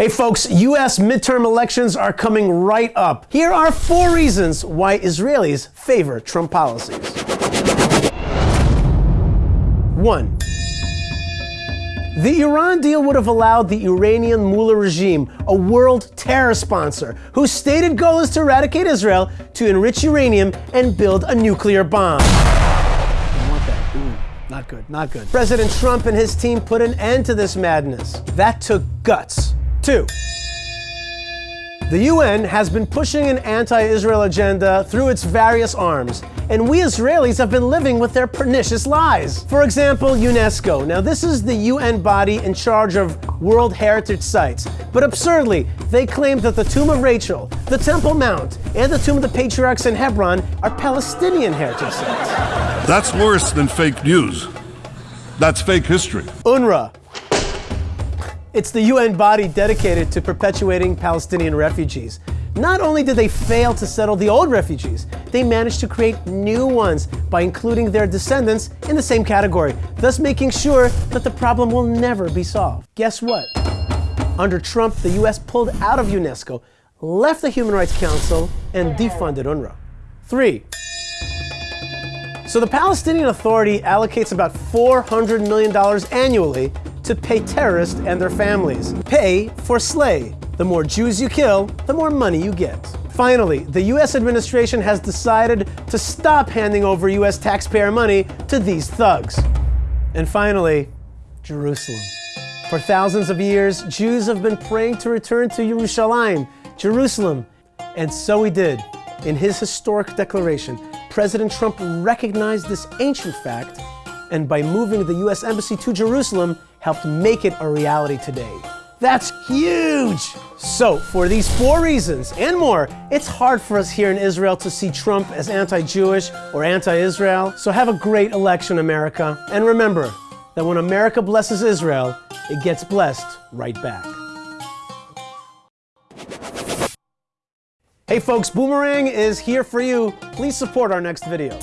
Hey folks, US midterm elections are coming right up. Here are four reasons why Israelis favor Trump policies. 1. The Iran deal would have allowed the Iranian Mullah regime, a world terror sponsor, whose stated goal is to eradicate Israel, to enrich uranium and build a nuclear bomb. I want that. Ooh, not good, not good. President Trump and his team put an end to this madness. That took guts. Two, the UN has been pushing an anti-Israel agenda through its various arms, and we Israelis have been living with their pernicious lies. For example, UNESCO. Now this is the UN body in charge of World Heritage Sites, but absurdly, they claim that the Tomb of Rachel, the Temple Mount, and the Tomb of the Patriarchs in Hebron are Palestinian heritage sites. That's worse than fake news. That's fake history. UNRWA, it's the UN body dedicated to perpetuating Palestinian refugees. Not only did they fail to settle the old refugees, they managed to create new ones by including their descendants in the same category, thus making sure that the problem will never be solved. Guess what? Under Trump, the US pulled out of UNESCO, left the Human Rights Council, and defunded UNRWA. Three, so the Palestinian Authority allocates about $400 million annually to pay terrorists and their families. Pay for slay. The more Jews you kill, the more money you get. Finally, the US administration has decided to stop handing over US taxpayer money to these thugs. And finally, Jerusalem. For thousands of years, Jews have been praying to return to Jerusalem, Jerusalem. And so he did. In his historic declaration, President Trump recognized this ancient fact and by moving the US Embassy to Jerusalem, helped make it a reality today. That's huge! So, for these four reasons and more, it's hard for us here in Israel to see Trump as anti-Jewish or anti-Israel. So have a great election, America. And remember that when America blesses Israel, it gets blessed right back. Hey folks, Boomerang is here for you. Please support our next video.